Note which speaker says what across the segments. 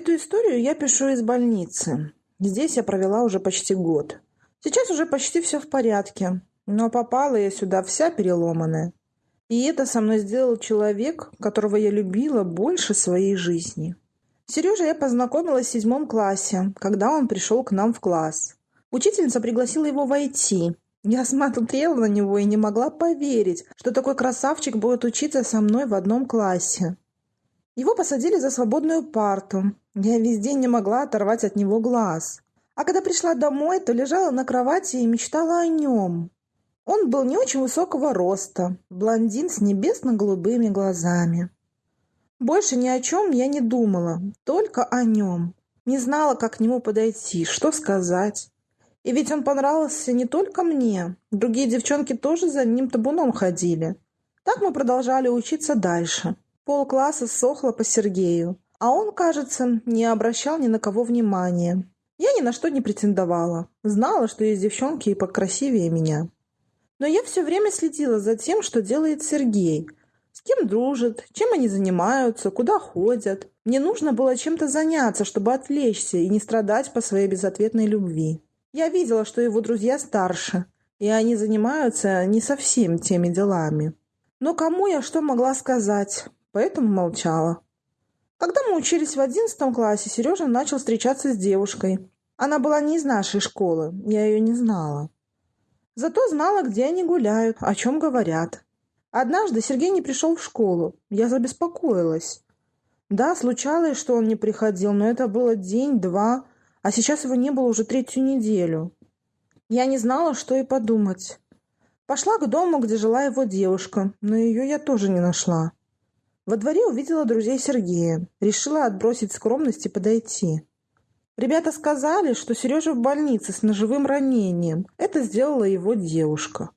Speaker 1: Эту историю я пишу из больницы. Здесь я провела уже почти год. Сейчас уже почти все в порядке, но попала я сюда вся переломанная. И это со мной сделал человек, которого я любила больше своей жизни. Сережа я познакомилась в седьмом классе, когда он пришел к нам в класс. Учительница пригласила его войти. Я смотрела на него и не могла поверить, что такой красавчик будет учиться со мной в одном классе. Его посадили за свободную парту. Я весь день не могла оторвать от него глаз. А когда пришла домой, то лежала на кровати и мечтала о нем. Он был не очень высокого роста, блондин с небесно-голубыми глазами. Больше ни о чем я не думала, только о нем. Не знала, как к нему подойти, что сказать. И ведь он понравился не только мне. Другие девчонки тоже за ним табуном ходили. Так мы продолжали учиться дальше. Полкласса сохло по Сергею, а он, кажется, не обращал ни на кого внимания. Я ни на что не претендовала. Знала, что есть девчонки и покрасивее меня. Но я все время следила за тем, что делает Сергей. С кем дружит, чем они занимаются, куда ходят. Мне нужно было чем-то заняться, чтобы отвлечься и не страдать по своей безответной любви. Я видела, что его друзья старше, и они занимаются не совсем теми делами. Но кому я что могла сказать? поэтому молчала. Когда мы учились в одиннадцатом классе, Сережа начал встречаться с девушкой. Она была не из нашей школы, я ее не знала. Зато знала, где они гуляют, о чем говорят. Однажды Сергей не пришел в школу. Я забеспокоилась. Да, случалось, что он не приходил, но это было день-два, а сейчас его не было уже третью неделю. Я не знала, что и подумать. Пошла к дому, где жила его девушка, но ее я тоже не нашла. Во дворе увидела друзей Сергея. Решила отбросить скромность и подойти. Ребята сказали, что Сережа в больнице с ножевым ранением. Это сделала его девушка.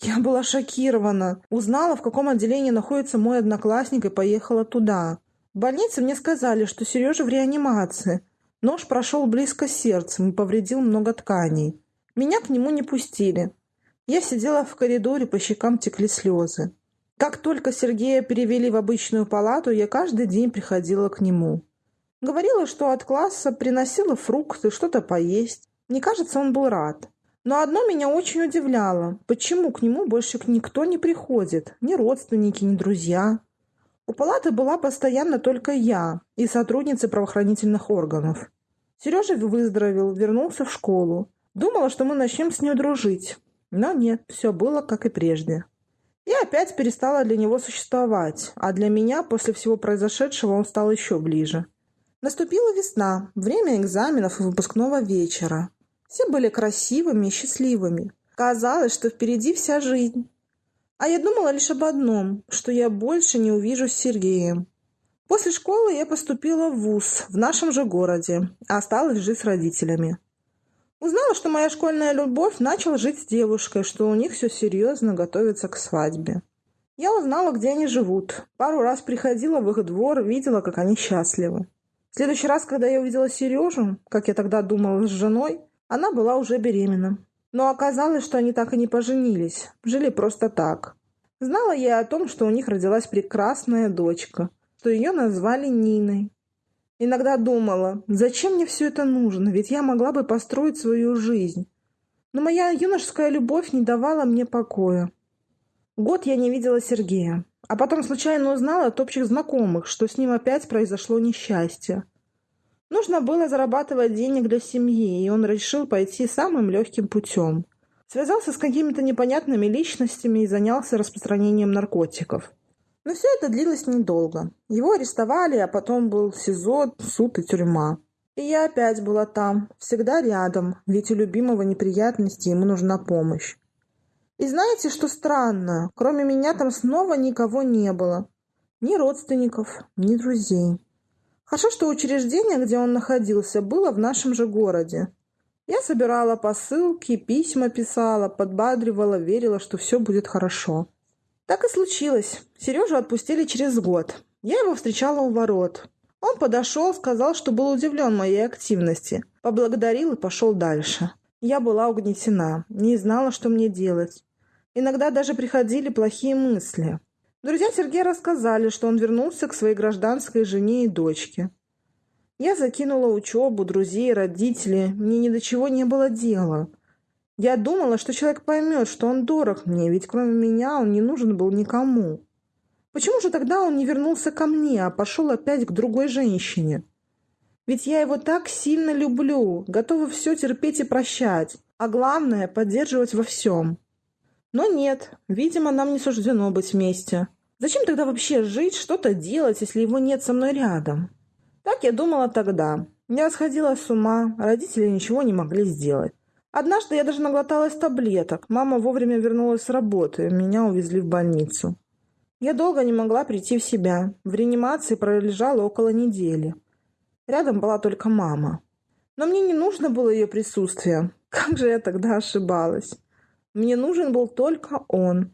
Speaker 1: Я была шокирована. Узнала, в каком отделении находится мой одноклассник и поехала туда. В больнице мне сказали, что Сережа в реанимации. Нож прошел близко сердцем и повредил много тканей. Меня к нему не пустили. Я сидела в коридоре, по щекам текли слезы. Как только Сергея перевели в обычную палату, я каждый день приходила к нему. Говорила, что от класса приносила фрукты, что-то поесть. Мне кажется, он был рад. Но одно меня очень удивляло. Почему к нему больше никто не приходит? Ни родственники, ни друзья. У палаты была постоянно только я и сотрудницы правоохранительных органов. Сережа выздоровел, вернулся в школу. Думала, что мы начнем с ним дружить. Но нет, все было как и прежде. Я опять перестала для него существовать, а для меня после всего произошедшего он стал еще ближе. Наступила весна, время экзаменов и выпускного вечера. Все были красивыми и счастливыми. Казалось, что впереди вся жизнь. А я думала лишь об одном, что я больше не увижу с Сергеем. После школы я поступила в ВУЗ в нашем же городе, а осталась жить с родителями. Узнала, что моя школьная любовь начала жить с девушкой, что у них все серьезно готовится к свадьбе. Я узнала, где они живут. Пару раз приходила в их двор, видела, как они счастливы. В следующий раз, когда я увидела Сережу, как я тогда думала с женой, она была уже беременна. Но оказалось, что они так и не поженились, жили просто так. Знала я о том, что у них родилась прекрасная дочка, что ее назвали Ниной. Иногда думала, зачем мне все это нужно, ведь я могла бы построить свою жизнь. Но моя юношеская любовь не давала мне покоя. Год я не видела Сергея, а потом случайно узнала от общих знакомых, что с ним опять произошло несчастье. Нужно было зарабатывать денег для семьи, и он решил пойти самым легким путем. Связался с какими-то непонятными личностями и занялся распространением наркотиков. Но все это длилось недолго. Его арестовали, а потом был СИЗО, суд и тюрьма. И я опять была там, всегда рядом, ведь у любимого неприятности ему нужна помощь. И знаете, что странно? Кроме меня там снова никого не было. Ни родственников, ни друзей. Хорошо, что учреждение, где он находился, было в нашем же городе. Я собирала посылки, письма писала, подбадривала, верила, что все будет хорошо. Так и случилось. Сережу отпустили через год. Я его встречала у ворот. Он подошел, сказал, что был удивлен моей активности. Поблагодарил и пошел дальше. Я была угнетена, не знала, что мне делать. Иногда даже приходили плохие мысли. Друзья Сергея рассказали, что он вернулся к своей гражданской жене и дочке. Я закинула учебу, друзей, родителей. Мне ни до чего не было дела. Я думала, что человек поймет, что он дорог мне, ведь кроме меня он не нужен был никому. Почему же тогда он не вернулся ко мне, а пошел опять к другой женщине? Ведь я его так сильно люблю, готова все терпеть и прощать, а главное – поддерживать во всем. Но нет, видимо, нам не суждено быть вместе. Зачем тогда вообще жить, что-то делать, если его нет со мной рядом? Так я думала тогда. Я сходила с ума, родители ничего не могли сделать. Однажды я даже наглоталась таблеток. Мама вовремя вернулась с работы, меня увезли в больницу. Я долго не могла прийти в себя. В реанимации пролежала около недели. Рядом была только мама. Но мне не нужно было ее присутствие. Как же я тогда ошибалась. Мне нужен был только он.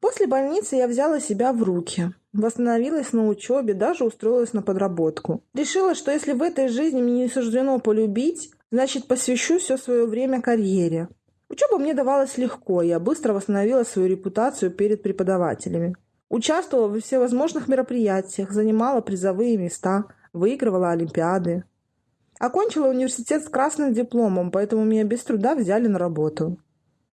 Speaker 1: После больницы я взяла себя в руки. Восстановилась на учебе, даже устроилась на подработку. Решила, что если в этой жизни мне не суждено полюбить, значит, посвящу все свое время карьере. Учеба мне давалась легко, я быстро восстановила свою репутацию перед преподавателями. Участвовала во всевозможных мероприятиях, занимала призовые места, выигрывала олимпиады. Окончила университет с красным дипломом, поэтому меня без труда взяли на работу.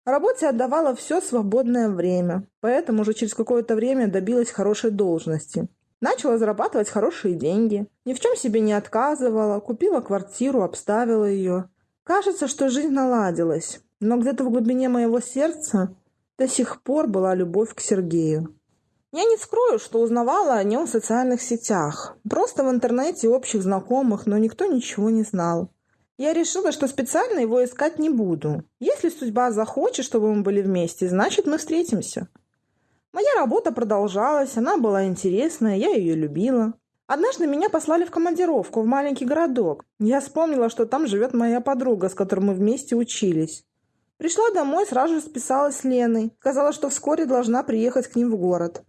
Speaker 1: Работе отдавала все свободное время, поэтому уже через какое-то время добилась хорошей должности. Начала зарабатывать хорошие деньги, ни в чем себе не отказывала, купила квартиру, обставила ее. Кажется, что жизнь наладилась, но где-то в глубине моего сердца до сих пор была любовь к Сергею. Я не скрою, что узнавала о нем в социальных сетях. Просто в интернете общих знакомых, но никто ничего не знал. Я решила, что специально его искать не буду. Если судьба захочет, чтобы мы были вместе, значит, мы встретимся. Моя работа продолжалась, она была интересная, я ее любила. Однажды меня послали в командировку в маленький городок. Я вспомнила, что там живет моя подруга, с которой мы вместе учились. Пришла домой, сразу же списалась с Леной. Сказала, что вскоре должна приехать к ним в город.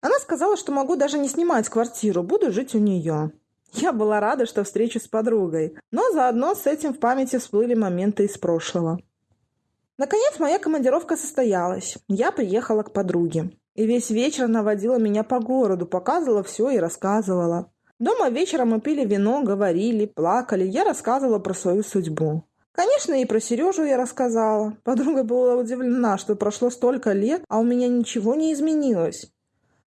Speaker 1: Она сказала, что могу даже не снимать квартиру, буду жить у нее. Я была рада, что встречу с подругой, но заодно с этим в памяти всплыли моменты из прошлого. Наконец моя командировка состоялась. Я приехала к подруге. И весь вечер она водила меня по городу, показывала все и рассказывала. Дома вечером мы пили вино, говорили, плакали. Я рассказывала про свою судьбу. Конечно, и про Сережу я рассказала. Подруга была удивлена, что прошло столько лет, а у меня ничего не изменилось.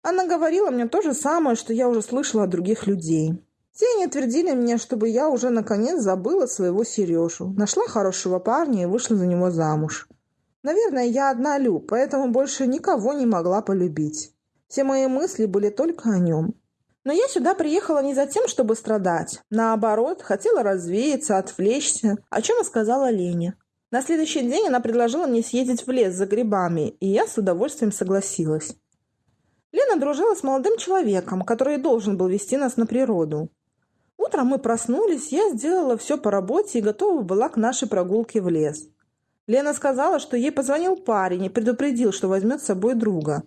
Speaker 1: Она говорила мне то же самое, что я уже слышала от других людей. Все они твердили мне, чтобы я уже наконец забыла своего Сережу, нашла хорошего парня и вышла за него замуж. Наверное, я одна Лю, поэтому больше никого не могла полюбить. Все мои мысли были только о нем. Но я сюда приехала не за тем, чтобы страдать. Наоборот, хотела развеяться, отвлечься, о чем и сказала Лене. На следующий день она предложила мне съездить в лес за грибами, и я с удовольствием согласилась. Лена дружила с молодым человеком, который должен был вести нас на природу. Утром мы проснулись, я сделала все по работе и готова была к нашей прогулке в лес. Лена сказала, что ей позвонил парень и предупредил, что возьмет с собой друга.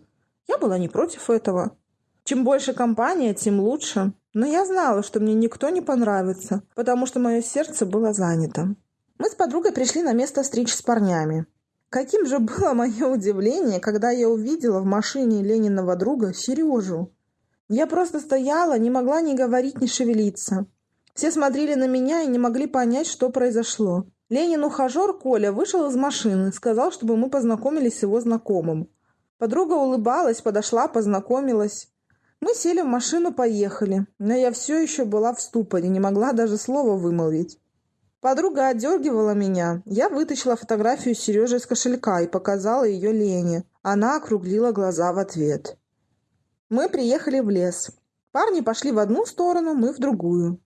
Speaker 1: Я была не против этого. Чем больше компания, тем лучше. Но я знала, что мне никто не понравится, потому что мое сердце было занято. Мы с подругой пришли на место встречи с парнями. Каким же было мое удивление, когда я увидела в машине Лениного друга Сережу. Я просто стояла, не могла ни говорить, ни шевелиться. Все смотрели на меня и не могли понять, что произошло. Ленин ухажер Коля вышел из машины, сказал, чтобы мы познакомились с его знакомым. Подруга улыбалась, подошла, познакомилась. Мы сели в машину, поехали, но я все еще была в ступоре, не могла даже слова вымолвить. Подруга отдергивала меня. Я вытащила фотографию Сережи из кошелька и показала ее Лене. Она округлила глаза в ответ. Мы приехали в лес. Парни пошли в одну сторону, мы в другую.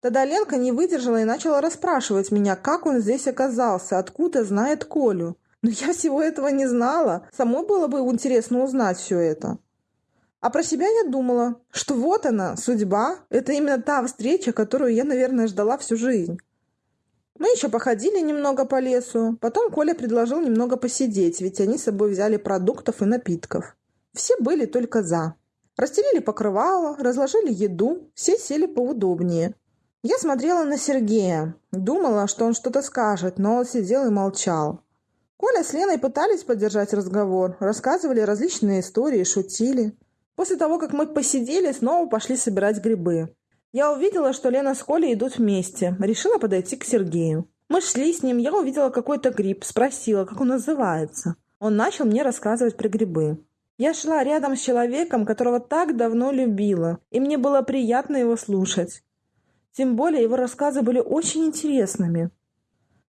Speaker 1: Тогда Ленка не выдержала и начала расспрашивать меня, как он здесь оказался, откуда знает Колю. Но я всего этого не знала. Самой было бы интересно узнать все это. А про себя я думала, что вот она, судьба. Это именно та встреча, которую я, наверное, ждала всю жизнь. Мы еще походили немного по лесу. Потом Коля предложил немного посидеть, ведь они с собой взяли продуктов и напитков. Все были только «за». Расстелили покрывало, разложили еду, все сели поудобнее. Я смотрела на Сергея, думала, что он что-то скажет, но он сидел и молчал. Коля с Леной пытались поддержать разговор, рассказывали различные истории, шутили. После того, как мы посидели, снова пошли собирать грибы. Я увидела, что Лена с Колей идут вместе. Решила подойти к Сергею. Мы шли с ним, я увидела какой-то гриб, спросила, как он называется. Он начал мне рассказывать про грибы. Я шла рядом с человеком, которого так давно любила, и мне было приятно его слушать. Тем более его рассказы были очень интересными.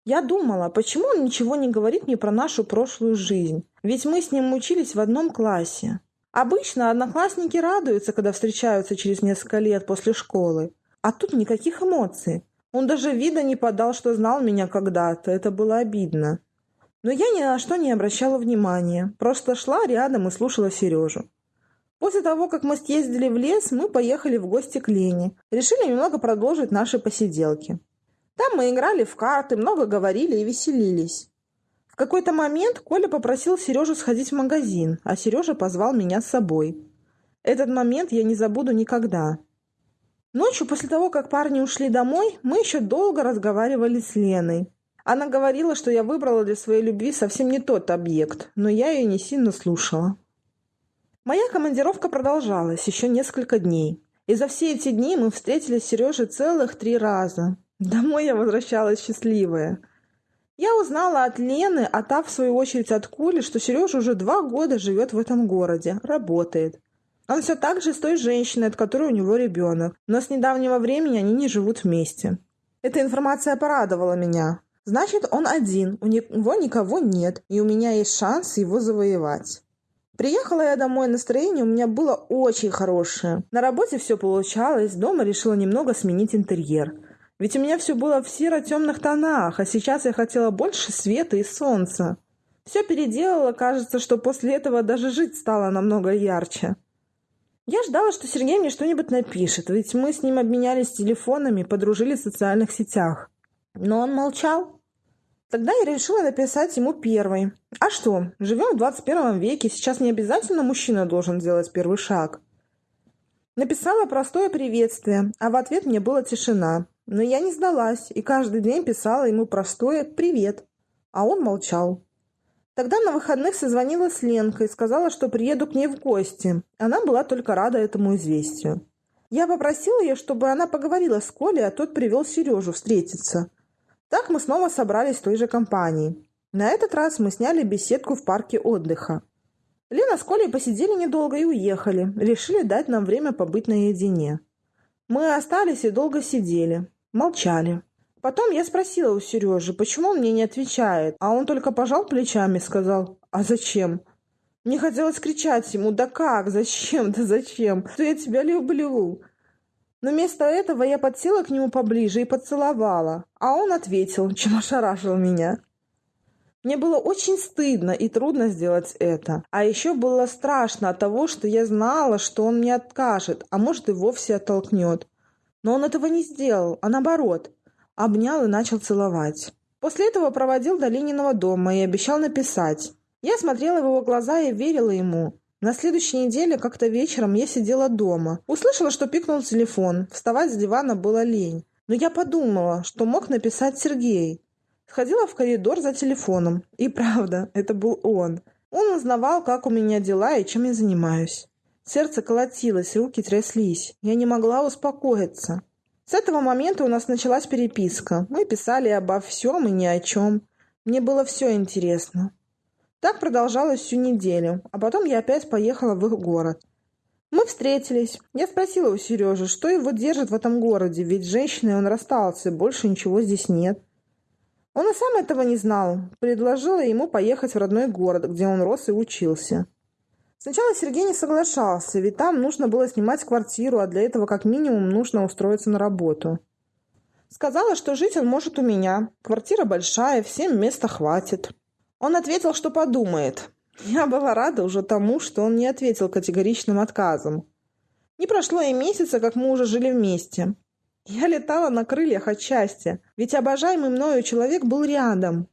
Speaker 1: Я думала, почему он ничего не говорит мне про нашу прошлую жизнь, ведь мы с ним учились в одном классе. Обычно одноклассники радуются, когда встречаются через несколько лет после школы, а тут никаких эмоций. Он даже вида не подал, что знал меня когда-то, это было обидно. Но я ни на что не обращала внимания, просто шла рядом и слушала Сережу. После того, как мы съездили в лес, мы поехали в гости к Лене. Решили немного продолжить наши посиделки. Там мы играли в карты, много говорили и веселились. В какой-то момент Коля попросил Сережу сходить в магазин, а Сережа позвал меня с собой. Этот момент я не забуду никогда. Ночью, после того, как парни ушли домой, мы еще долго разговаривали с Леной. Она говорила, что я выбрала для своей любви совсем не тот объект, но я ее не сильно слушала. Моя командировка продолжалась еще несколько дней. И за все эти дни мы встретились с Сережей целых три раза. Домой я возвращалась счастливая. Я узнала от Лены, а та, в свою очередь, от Коли, что Сережа уже два года живет в этом городе, работает. Он все так же с той женщиной, от которой у него ребенок, но с недавнего времени они не живут вместе. Эта информация порадовала меня. Значит, он один, у него никого нет, и у меня есть шанс его завоевать. Приехала я домой, настроение у меня было очень хорошее. На работе все получалось, дома решила немного сменить интерьер. Ведь у меня все было в серо-темных тонах, а сейчас я хотела больше света и солнца. Все переделала, кажется, что после этого даже жить стало намного ярче. Я ждала, что Сергей мне что-нибудь напишет, ведь мы с ним обменялись телефонами, подружились в социальных сетях. Но он молчал. Тогда я решила написать ему первой. А что, живем в 21 веке, сейчас не обязательно мужчина должен сделать первый шаг. Написала простое приветствие, а в ответ мне была тишина. Но я не сдалась и каждый день писала ему простое «привет». А он молчал. Тогда на выходных созвонила с Ленкой сказала, что приеду к ней в гости. Она была только рада этому известию. Я попросила ее, чтобы она поговорила с Колей, а тот привел Сережу встретиться – так мы снова собрались в той же компании. На этот раз мы сняли беседку в парке отдыха. Лена с Колей посидели недолго и уехали. Решили дать нам время побыть наедине. Мы остались и долго сидели. Молчали. Потом я спросила у Сережи, почему он мне не отвечает, а он только пожал плечами и сказал «А зачем?». Мне хотелось кричать ему «Да как? Зачем? Да зачем? Что я тебя люблю?» Но вместо этого я подсела к нему поближе и поцеловала, а он ответил, чем ошарашил меня. Мне было очень стыдно и трудно сделать это. А еще было страшно от того, что я знала, что он мне откажет, а может и вовсе оттолкнет. Но он этого не сделал, а наоборот. Обнял и начал целовать. После этого проводил до Лениного дома и обещал написать. Я смотрела в его глаза и верила ему. На следующей неделе как-то вечером я сидела дома. Услышала, что пикнул телефон. Вставать с дивана было лень. Но я подумала, что мог написать Сергей. Сходила в коридор за телефоном. И правда, это был он. Он узнавал, как у меня дела и чем я занимаюсь. Сердце колотилось, руки тряслись. Я не могла успокоиться. С этого момента у нас началась переписка. Мы писали обо всем и ни о чем. Мне было все интересно. Так продолжалось всю неделю, а потом я опять поехала в их город. Мы встретились. Я спросила у Сережи, что его держит в этом городе, ведь женщиной он расстался, больше ничего здесь нет. Он и сам этого не знал. Предложила ему поехать в родной город, где он рос и учился. Сначала Сергей не соглашался, ведь там нужно было снимать квартиру, а для этого как минимум нужно устроиться на работу. Сказала, что жить он может у меня. Квартира большая, всем места хватит. Он ответил, что подумает. Я была рада уже тому, что он не ответил категоричным отказом. Не прошло и месяца, как мы уже жили вместе. Я летала на крыльях от счастья, ведь обожаемый мною человек был рядом.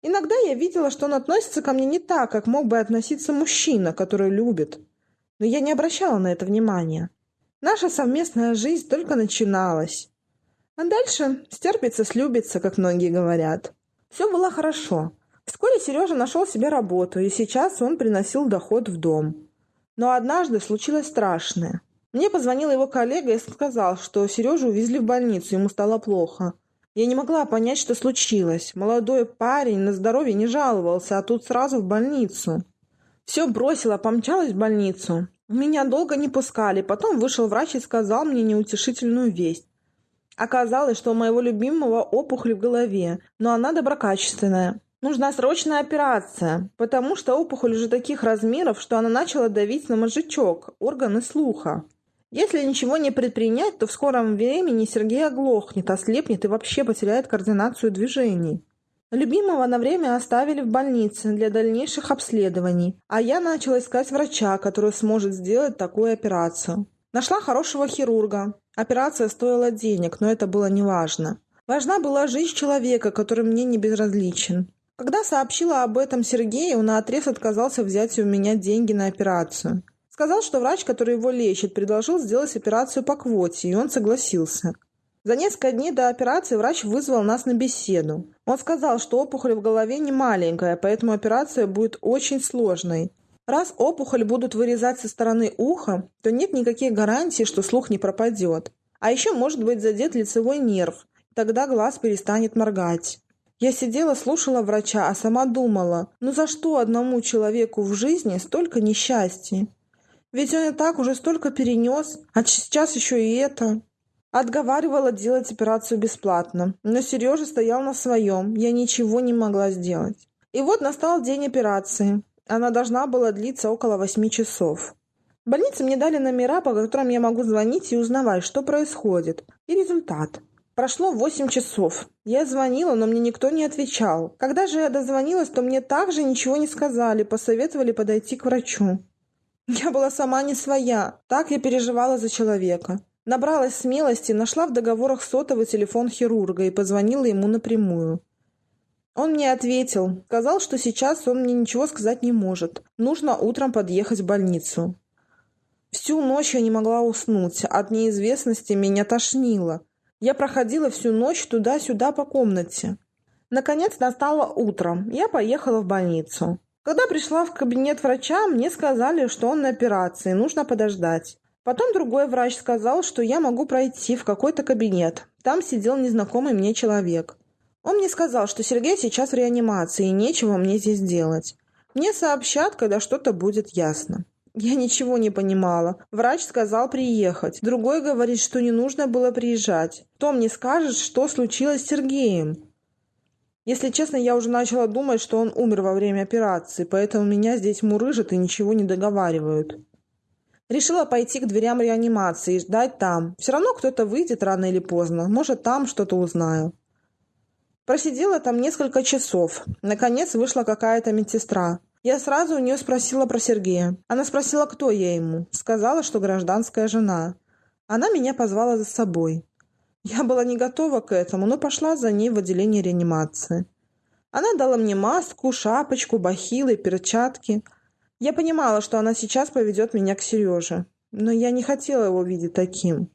Speaker 1: Иногда я видела, что он относится ко мне не так, как мог бы относиться мужчина, который любит. Но я не обращала на это внимания. Наша совместная жизнь только начиналась. А дальше стерпится, слюбится, как многие говорят. Все было хорошо. Вскоре Сережа нашел себе работу, и сейчас он приносил доход в дом. Но однажды случилось страшное. Мне позвонил его коллега и сказал, что Сережу увезли в больницу, ему стало плохо. Я не могла понять, что случилось. Молодой парень на здоровье не жаловался, а тут сразу в больницу. Все бросила, помчалась в больницу. Меня долго не пускали, потом вышел врач и сказал мне неутешительную весть. Оказалось, что у моего любимого опухоль в голове, но она доброкачественная. Нужна срочная операция, потому что опухоль уже таких размеров, что она начала давить на мозжечок, органы слуха. Если ничего не предпринять, то в скором времени Сергей оглохнет, ослепнет и вообще потеряет координацию движений. Любимого на время оставили в больнице для дальнейших обследований, а я начала искать врача, который сможет сделать такую операцию. Нашла хорошего хирурга. Операция стоила денег, но это было неважно. Важна была жизнь человека, который мне не безразличен. Когда сообщила об этом Сергею, он наотрез отказался взять у меня деньги на операцию. Сказал, что врач, который его лечит, предложил сделать операцию по квоте, и он согласился. За несколько дней до операции врач вызвал нас на беседу. Он сказал, что опухоль в голове не маленькая, поэтому операция будет очень сложной. Раз опухоль будут вырезать со стороны уха, то нет никаких гарантий, что слух не пропадет. А еще может быть задет лицевой нерв, тогда глаз перестанет моргать. Я сидела, слушала врача, а сама думала, ну за что одному человеку в жизни столько несчастья? Ведь он и так уже столько перенес, а сейчас еще и это. Отговаривала делать операцию бесплатно, но Сережа стоял на своем, я ничего не могла сделать. И вот настал день операции. Она должна была длиться около восьми часов. В больнице мне дали номера, по которым я могу звонить и узнавать, что происходит, и результат. Прошло восемь часов. Я звонила, но мне никто не отвечал. Когда же я дозвонилась, то мне также ничего не сказали, посоветовали подойти к врачу. Я была сама не своя. Так я переживала за человека. Набралась смелости, нашла в договорах сотовый телефон хирурга и позвонила ему напрямую. Он мне ответил, сказал, что сейчас он мне ничего сказать не может. Нужно утром подъехать в больницу. Всю ночь я не могла уснуть. От неизвестности меня тошнило. Я проходила всю ночь туда-сюда по комнате. Наконец настало утро. Я поехала в больницу. Когда пришла в кабинет врача, мне сказали, что он на операции, нужно подождать. Потом другой врач сказал, что я могу пройти в какой-то кабинет. Там сидел незнакомый мне человек. Он мне сказал, что Сергей сейчас в реанимации, и нечего мне здесь делать. Мне сообщат, когда что-то будет ясно. Я ничего не понимала. Врач сказал приехать. Другой говорит, что не нужно было приезжать. Кто мне скажет, что случилось с Сергеем? Если честно, я уже начала думать, что он умер во время операции, поэтому меня здесь мурыжат и ничего не договаривают. Решила пойти к дверям реанимации и ждать там. Все равно кто-то выйдет рано или поздно. Может, там что-то узнаю. Просидела там несколько часов. Наконец вышла какая-то медсестра. Я сразу у нее спросила про Сергея. Она спросила, кто я ему. Сказала, что гражданская жена. Она меня позвала за собой. Я была не готова к этому, но пошла за ней в отделение реанимации. Она дала мне маску, шапочку, бахилы, перчатки. Я понимала, что она сейчас поведет меня к Сереже. Но я не хотела его видеть таким.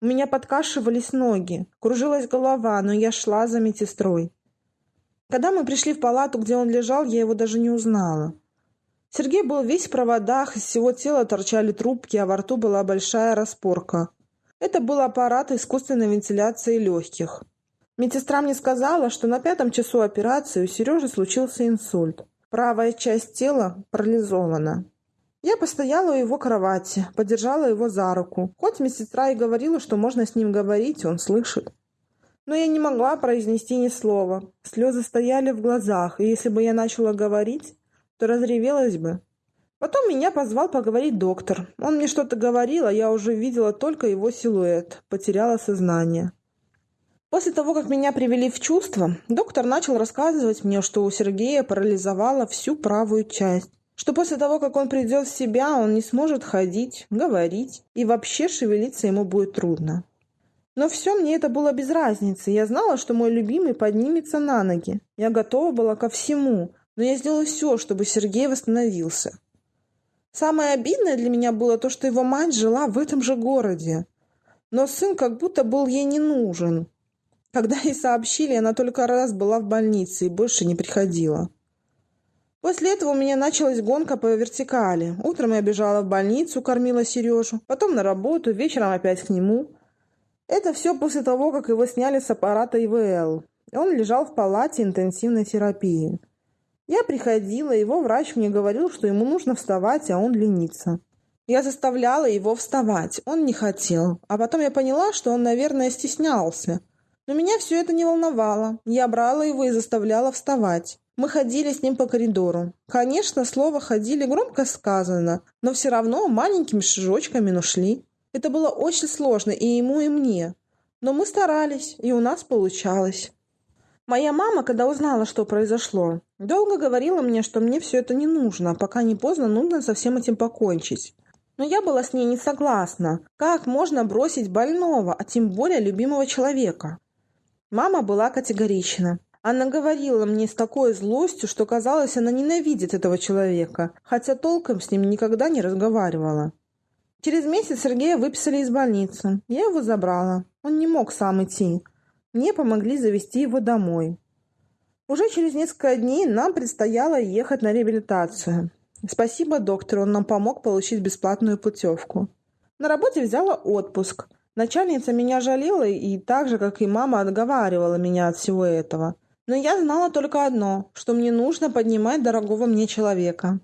Speaker 1: У меня подкашивались ноги, кружилась голова, но я шла за медсестрой. Когда мы пришли в палату, где он лежал, я его даже не узнала. Сергей был весь в проводах, из всего тела торчали трубки, а во рту была большая распорка. Это был аппарат искусственной вентиляции легких. Медсестра мне сказала, что на пятом часу операции у Сережи случился инсульт. Правая часть тела парализована. Я постояла у его кровати, подержала его за руку. Хоть медсестра и говорила, что можно с ним говорить, он слышит. Но я не могла произнести ни слова. Слезы стояли в глазах, и если бы я начала говорить, то разревелась бы. Потом меня позвал поговорить доктор. Он мне что-то говорил, а я уже видела только его силуэт. Потеряла сознание. После того, как меня привели в чувство, доктор начал рассказывать мне, что у Сергея парализовала всю правую часть. Что после того, как он придет в себя, он не сможет ходить, говорить, и вообще шевелиться ему будет трудно. Но все мне это было без разницы. Я знала, что мой любимый поднимется на ноги. Я готова была ко всему, но я сделала все, чтобы Сергей восстановился. Самое обидное для меня было то, что его мать жила в этом же городе. Но сын как будто был ей не нужен. Когда ей сообщили, она только раз была в больнице и больше не приходила. После этого у меня началась гонка по вертикали. Утром я бежала в больницу, кормила Сережу, потом на работу, вечером опять к нему. Это все после того, как его сняли с аппарата ИВЛ. Он лежал в палате интенсивной терапии. Я приходила, его врач мне говорил, что ему нужно вставать, а он ленится. Я заставляла его вставать, он не хотел. А потом я поняла, что он, наверное, стеснялся. Но меня все это не волновало. Я брала его и заставляла вставать. Мы ходили с ним по коридору. Конечно, слово «ходили» громко сказано, но все равно маленькими шажочками, но шли. Это было очень сложно и ему, и мне. Но мы старались, и у нас получалось. Моя мама, когда узнала, что произошло, долго говорила мне, что мне все это не нужно, пока не поздно нужно со всем этим покончить. Но я была с ней не согласна. Как можно бросить больного, а тем более любимого человека? Мама была категорична. Она говорила мне с такой злостью, что казалось, она ненавидит этого человека, хотя толком с ним никогда не разговаривала. Через месяц Сергея выписали из больницы. Я его забрала. Он не мог сам идти. Мне помогли завести его домой. Уже через несколько дней нам предстояло ехать на реабилитацию. Спасибо доктору, он нам помог получить бесплатную путевку. На работе взяла отпуск. Начальница меня жалела и так же, как и мама, отговаривала меня от всего этого. Но я знала только одно, что мне нужно поднимать дорогого мне человека.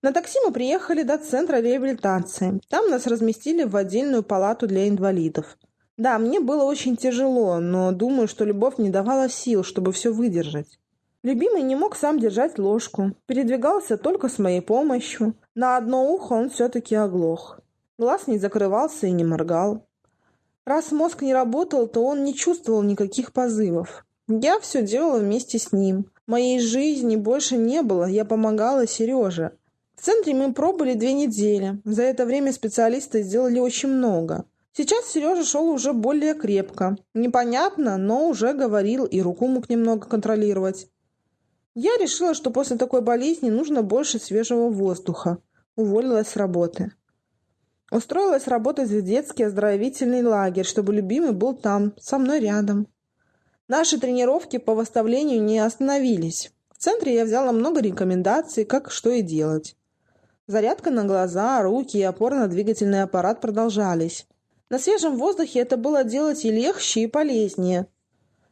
Speaker 1: На такси мы приехали до центра реабилитации. Там нас разместили в отдельную палату для инвалидов. Да, мне было очень тяжело, но думаю, что любовь не давала сил, чтобы все выдержать. Любимый не мог сам держать ложку, передвигался только с моей помощью. На одно ухо он все-таки оглох. Глаз не закрывался и не моргал. Раз мозг не работал, то он не чувствовал никаких позывов. Я все делала вместе с ним. Моей жизни больше не было, я помогала Сереже. В центре мы пробыли две недели. За это время специалисты сделали очень много. Сейчас Сережа шел уже более крепко. Непонятно, но уже говорил и руку мог немного контролировать. Я решила, что после такой болезни нужно больше свежего воздуха. Уволилась с работы. Устроилась работать в детский оздоровительный лагерь, чтобы любимый был там, со мной рядом. Наши тренировки по восставлению не остановились. В центре я взяла много рекомендаций, как что и делать. Зарядка на глаза, руки и опорно-двигательный аппарат продолжались. На свежем воздухе это было делать и легче, и полезнее.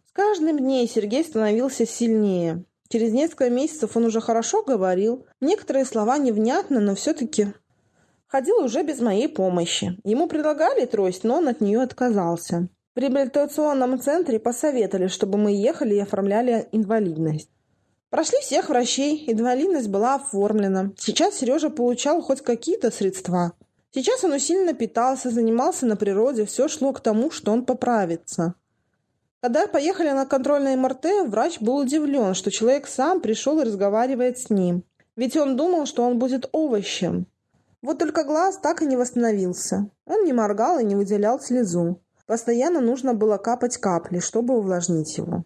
Speaker 1: С каждым днем Сергей становился сильнее. Через несколько месяцев он уже хорошо говорил. Некоторые слова невнятно, но все-таки ходил уже без моей помощи. Ему предлагали трость, но он от нее отказался. В реабилитационном центре посоветовали, чтобы мы ехали и оформляли инвалидность. Прошли всех врачей, инвалидность была оформлена. Сейчас Сережа получал хоть какие-то средства. Сейчас он усиленно питался, занимался на природе, все шло к тому, что он поправится. Когда поехали на контрольное МРТ, врач был удивлен, что человек сам пришел и разговаривает с ним. Ведь он думал, что он будет овощем. Вот только глаз так и не восстановился. Он не моргал и не выделял слезу. Постоянно нужно было капать капли, чтобы увлажнить его.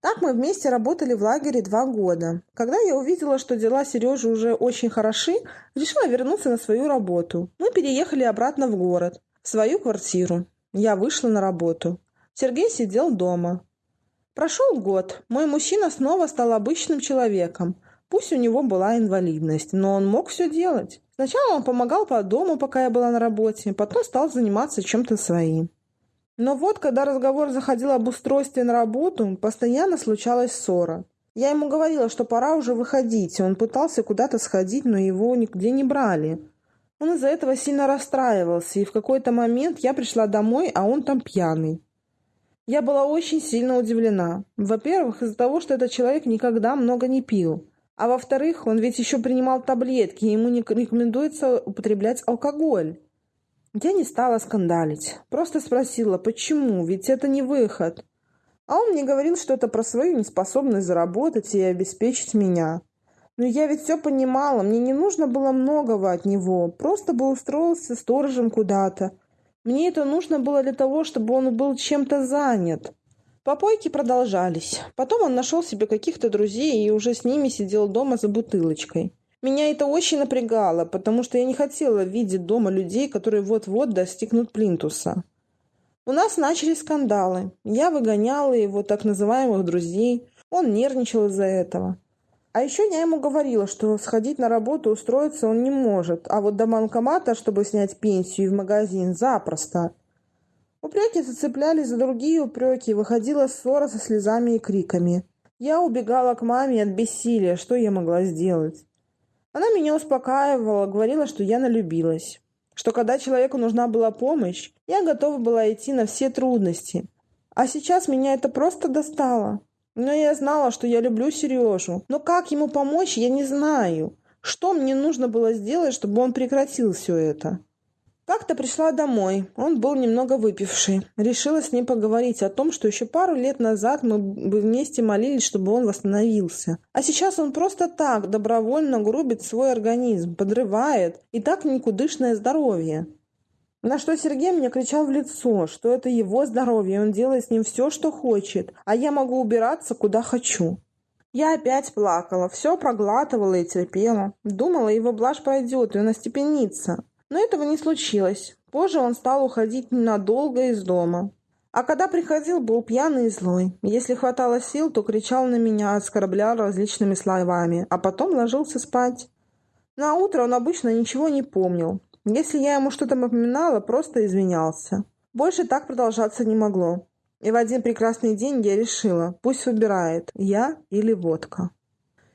Speaker 1: Так мы вместе работали в лагере два года. Когда я увидела, что дела Сережи уже очень хороши, решила вернуться на свою работу. Мы переехали обратно в город, в свою квартиру. Я вышла на работу. Сергей сидел дома. Прошел год. Мой мужчина снова стал обычным человеком. Пусть у него была инвалидность, но он мог все делать. Сначала он помогал по дому, пока я была на работе, потом стал заниматься чем-то своим. Но вот, когда разговор заходил об устройстве на работу, постоянно случалась ссора. Я ему говорила, что пора уже выходить, он пытался куда-то сходить, но его нигде не брали. Он из-за этого сильно расстраивался, и в какой-то момент я пришла домой, а он там пьяный. Я была очень сильно удивлена. Во-первых, из-за того, что этот человек никогда много не пил. А во-вторых, он ведь еще принимал таблетки, и ему не рекомендуется употреблять алкоголь. Я не стала скандалить. Просто спросила, почему, ведь это не выход. А он мне говорил что-то про свою неспособность заработать и обеспечить меня. Но я ведь все понимала, мне не нужно было многого от него, просто бы устроился сторожем куда-то. Мне это нужно было для того, чтобы он был чем-то занят. Попойки продолжались. Потом он нашел себе каких-то друзей и уже с ними сидел дома за бутылочкой. Меня это очень напрягало, потому что я не хотела видеть дома людей, которые вот-вот достигнут плинтуса. У нас начались скандалы. Я выгоняла его так называемых друзей. Он нервничал из-за этого. А еще я ему говорила, что сходить на работу устроиться он не может, а вот до банкомата, чтобы снять пенсию и в магазин, запросто. Упреки зацеплялись за другие упреки, выходила ссора со слезами и криками. Я убегала к маме от бессилия, что я могла сделать? Она меня успокаивала, говорила, что я налюбилась. Что когда человеку нужна была помощь, я готова была идти на все трудности. А сейчас меня это просто достало. Но я знала, что я люблю Сережу. Но как ему помочь, я не знаю. Что мне нужно было сделать, чтобы он прекратил все это? Как-то пришла домой. Он был немного выпивший. Решила с ним поговорить о том, что еще пару лет назад мы бы вместе молились, чтобы он восстановился. А сейчас он просто так добровольно грубит свой организм, подрывает и так никудышное здоровье. На что Сергей мне кричал в лицо, что это его здоровье, он делает с ним все, что хочет, а я могу убираться, куда хочу. Я опять плакала, все проглатывала и терпела. Думала, его блажь пройдет, и он остепенится. Но этого не случилось. Позже он стал уходить ненадолго из дома. А когда приходил, был пьяный и злой. Если хватало сил, то кричал на меня, оскорблял различными словами, а потом ложился спать. На утро он обычно ничего не помнил. Если я ему что-то напоминала, просто извинялся. Больше так продолжаться не могло. И в один прекрасный день я решила, пусть выбирает, я или водка.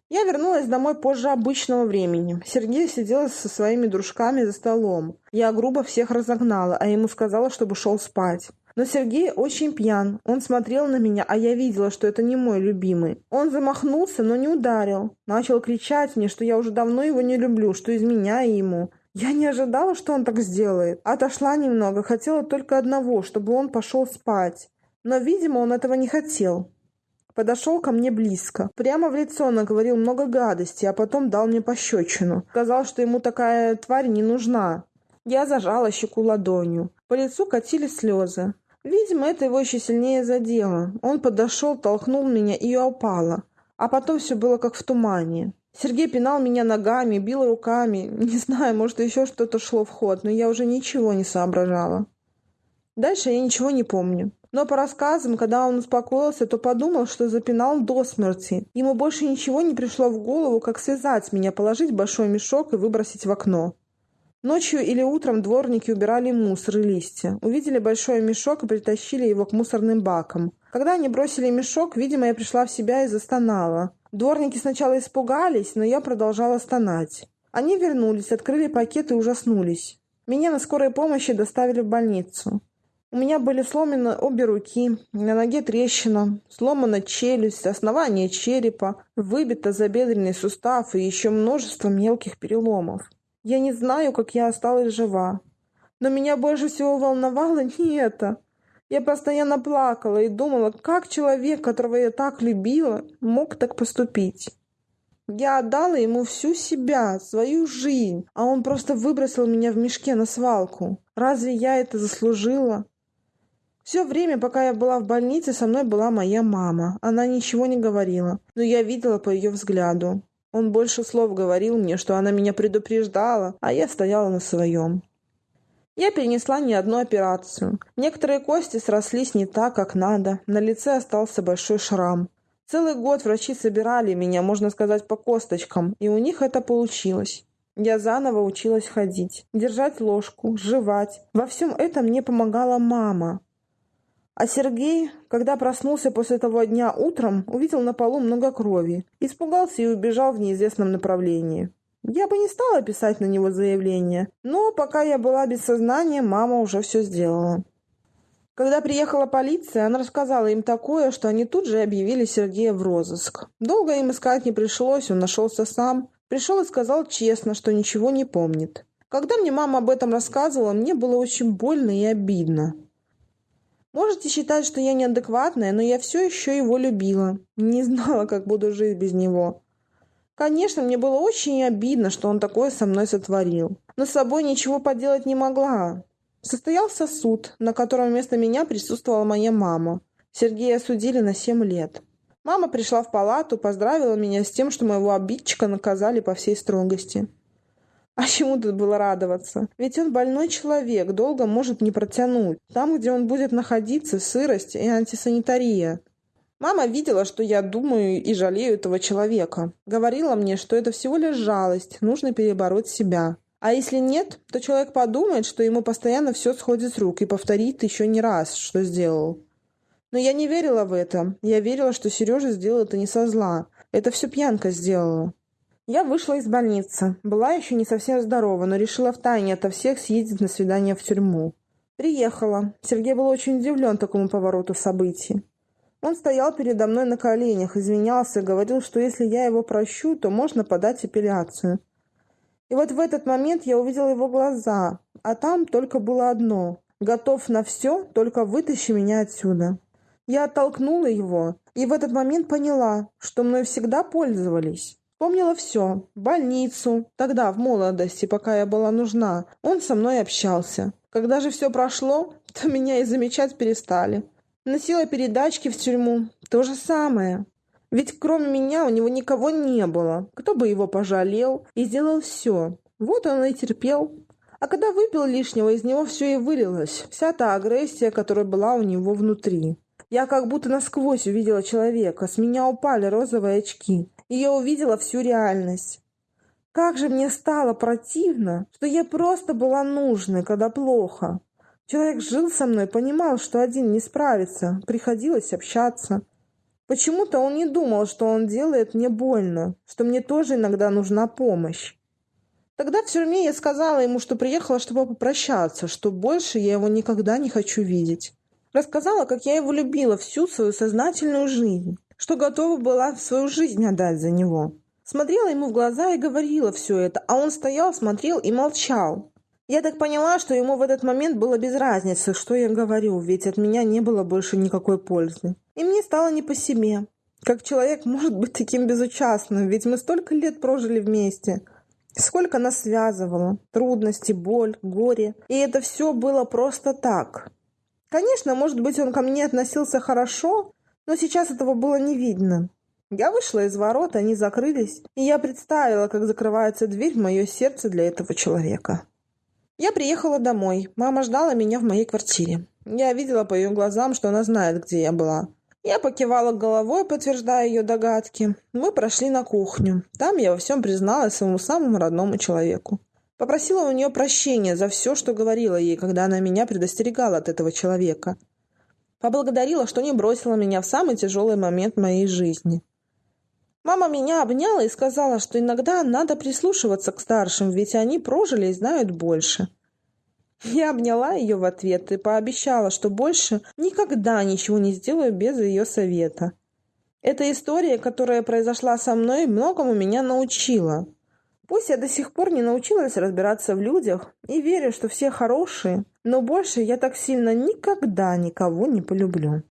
Speaker 1: Я вернулась домой позже обычного времени. Сергей сидел со своими дружками за столом. Я грубо всех разогнала, а ему сказала, чтобы шел спать. Но Сергей очень пьян. Он смотрел на меня, а я видела, что это не мой любимый. Он замахнулся, но не ударил. Начал кричать мне, что я уже давно его не люблю, что изменяю ему. Я не ожидала, что он так сделает. Отошла немного, хотела только одного, чтобы он пошел спать. Но, видимо, он этого не хотел. Подошел ко мне близко. Прямо в лицо наговорил много гадостей, а потом дал мне пощечину. Сказал, что ему такая тварь не нужна. Я зажала щеку ладонью. По лицу катились слезы. Видимо, это его еще сильнее задело. Он подошел, толкнул меня, и я упала. А потом все было как в тумане. Сергей пинал меня ногами, бил руками. Не знаю, может, еще что-то шло в ход, но я уже ничего не соображала. Дальше я ничего не помню. Но по рассказам, когда он успокоился, то подумал, что запинал до смерти. Ему больше ничего не пришло в голову, как связать меня, положить большой мешок и выбросить в окно. Ночью или утром дворники убирали мусор и листья. Увидели большой мешок и притащили его к мусорным бакам. Когда они бросили мешок, видимо, я пришла в себя и застонала. Дворники сначала испугались, но я продолжала стонать. Они вернулись, открыли пакет и ужаснулись. Меня на скорой помощи доставили в больницу. У меня были сломаны обе руки, на ноге трещина, сломана челюсть, основание черепа, выбито забедренный сустав и еще множество мелких переломов. Я не знаю, как я осталась жива. Но меня больше всего волновало не это. Я постоянно плакала и думала, как человек, которого я так любила, мог так поступить. Я отдала ему всю себя, свою жизнь, а он просто выбросил меня в мешке на свалку. Разве я это заслужила? Все время, пока я была в больнице, со мной была моя мама. Она ничего не говорила, но я видела по ее взгляду. Он больше слов говорил мне, что она меня предупреждала, а я стояла на своем. Я перенесла не одну операцию. Некоторые кости срослись не так, как надо. На лице остался большой шрам. Целый год врачи собирали меня, можно сказать, по косточкам, и у них это получилось. Я заново училась ходить, держать ложку, жевать. Во всем этом мне помогала мама. А Сергей, когда проснулся после того дня утром, увидел на полу много крови, испугался и убежал в неизвестном направлении. Я бы не стала писать на него заявление, но пока я была без сознания, мама уже все сделала. Когда приехала полиция, она рассказала им такое, что они тут же объявили Сергея в розыск. Долго им искать не пришлось, он нашелся сам. Пришел и сказал честно, что ничего не помнит. Когда мне мама об этом рассказывала, мне было очень больно и обидно. Можете считать, что я неадекватная, но я все еще его любила. Не знала, как буду жить без него. Конечно, мне было очень обидно, что он такое со мной сотворил. Но с собой ничего поделать не могла. Состоялся суд, на котором вместо меня присутствовала моя мама. Сергея осудили на семь лет. Мама пришла в палату, поздравила меня с тем, что моего обидчика наказали по всей строгости. А чему тут было радоваться? Ведь он больной человек, долго может не протянуть. Там, где он будет находиться, сырость и антисанитария. Мама видела, что я думаю и жалею этого человека. Говорила мне, что это всего лишь жалость, нужно перебороть себя. А если нет, то человек подумает, что ему постоянно все сходит с рук и повторит еще не раз, что сделал. Но я не верила в это. Я верила, что Сережа сделал это не со зла. Это все пьянка сделала. Я вышла из больницы. Была еще не совсем здорова, но решила втайне ото всех съездить на свидание в тюрьму. Приехала. Сергей был очень удивлен такому повороту событий. Он стоял передо мной на коленях, извинялся и говорил, что если я его прощу, то можно подать апелляцию. И вот в этот момент я увидела его глаза, а там только было одно – готов на все, только вытащи меня отсюда. Я оттолкнула его и в этот момент поняла, что мной всегда пользовались. Помнила все. Больницу. Тогда, в молодости, пока я была нужна, он со мной общался. Когда же все прошло, то меня и замечать перестали. Носила передачки в тюрьму. То же самое. Ведь кроме меня у него никого не было. Кто бы его пожалел и сделал все. Вот он и терпел. А когда выпил лишнего, из него все и вылилось. Вся та агрессия, которая была у него внутри. Я как будто насквозь увидела человека. С меня упали розовые очки. И я увидела всю реальность. Как же мне стало противно, что я просто была нужной, когда плохо. Человек жил со мной, понимал, что один не справится, приходилось общаться. Почему-то он не думал, что он делает мне больно, что мне тоже иногда нужна помощь. Тогда в тюрьме я сказала ему, что приехала, чтобы попрощаться, что больше я его никогда не хочу видеть. Рассказала, как я его любила всю свою сознательную жизнь, что готова была свою жизнь отдать за него. Смотрела ему в глаза и говорила все это, а он стоял, смотрел и молчал. Я так поняла, что ему в этот момент было без разницы, что я говорю, ведь от меня не было больше никакой пользы. И мне стало не по себе. Как человек может быть таким безучастным, ведь мы столько лет прожили вместе. Сколько нас связывало. Трудности, боль, горе. И это все было просто так. Конечно, может быть, он ко мне относился хорошо, но сейчас этого было не видно. Я вышла из ворот, они закрылись, и я представила, как закрывается дверь в мое сердце для этого человека. Я приехала домой. Мама ждала меня в моей квартире. Я видела по ее глазам, что она знает, где я была. Я покивала головой, подтверждая ее догадки. Мы прошли на кухню. Там я во всем призналась своему самому родному человеку. Попросила у нее прощения за все, что говорила ей, когда она меня предостерегала от этого человека. Поблагодарила, что не бросила меня в самый тяжелый момент моей жизни. Мама меня обняла и сказала, что иногда надо прислушиваться к старшим, ведь они прожили и знают больше. Я обняла ее в ответ и пообещала, что больше никогда ничего не сделаю без ее совета. Эта история, которая произошла со мной, многому меня научила. Пусть я до сих пор не научилась разбираться в людях и верю, что все хорошие, но больше я так сильно никогда никого не полюблю.